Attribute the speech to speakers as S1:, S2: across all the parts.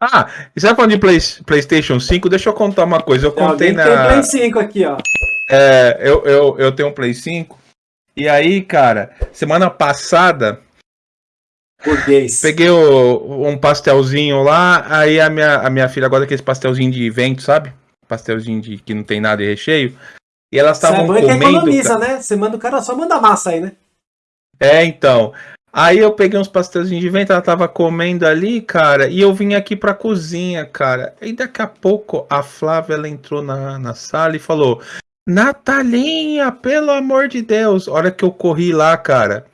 S1: Ah, e você tá falando de Play, PlayStation 5? Deixa eu contar uma coisa. Eu contei na.
S2: Tem Play 5 aqui, ó.
S1: É, eu, eu, eu tenho um Play 5. E aí, cara, semana passada.
S2: Burguês.
S1: Peguei o, um pastelzinho lá. Aí a minha, a minha filha gosta daquele pastelzinho de vento, sabe? Pastelzinho de que não tem nada de recheio. E elas estavam comendo.
S2: que economiza, né? Você manda o cara só manda massa aí, né?
S1: É, então. Aí eu peguei uns pastelzinhos de vento, ela tava comendo ali, cara, e eu vim aqui pra cozinha, cara. E daqui a pouco a Flávia ela entrou na, na sala e falou: Natalinha, pelo amor de Deus. A hora que eu corri lá, cara,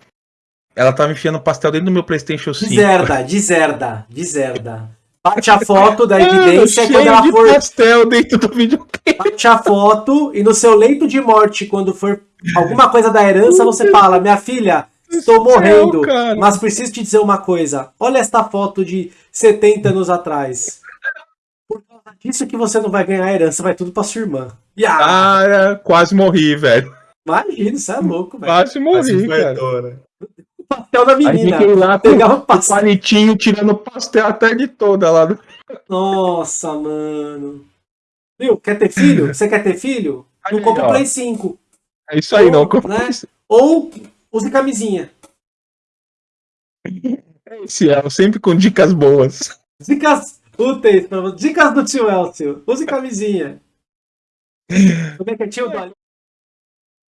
S1: ela tava enfiando pastel dentro do meu PlayStation 5.
S2: Deserda, deserda, deserda. Bate a foto da evidência quando ela
S1: de
S2: for.
S1: pastel dentro do videogame.
S2: Bate a foto e no seu leito de morte, quando for alguma coisa da herança, você fala: Minha filha, estou morrendo,
S1: Céu,
S2: mas preciso te dizer uma coisa. Olha esta foto de 70 anos atrás. Por causa disso que você não vai ganhar a herança, vai tudo pra sua irmã. Yeah.
S1: Cara, quase morri, velho.
S2: Imagina, você é louco, velho.
S1: Quase morri, cara.
S2: O pastel da
S1: Aí
S2: menina.
S1: fiquei lá
S2: Pegava o
S1: o
S2: pastel.
S1: palitinho tirando pastel a tarde toda lá. Do...
S2: Nossa, mano. Viu? Quer ter filho? Você quer ter filho? Não
S1: Aí,
S2: compra o
S1: ó.
S2: Play 5.
S1: É isso aí, não.
S2: Ou, né? Ou use camisinha.
S1: Esse é, sempre com dicas boas.
S2: Dicas úteis. Dicas do tio Elcio. Use camisinha. Como é que é tio do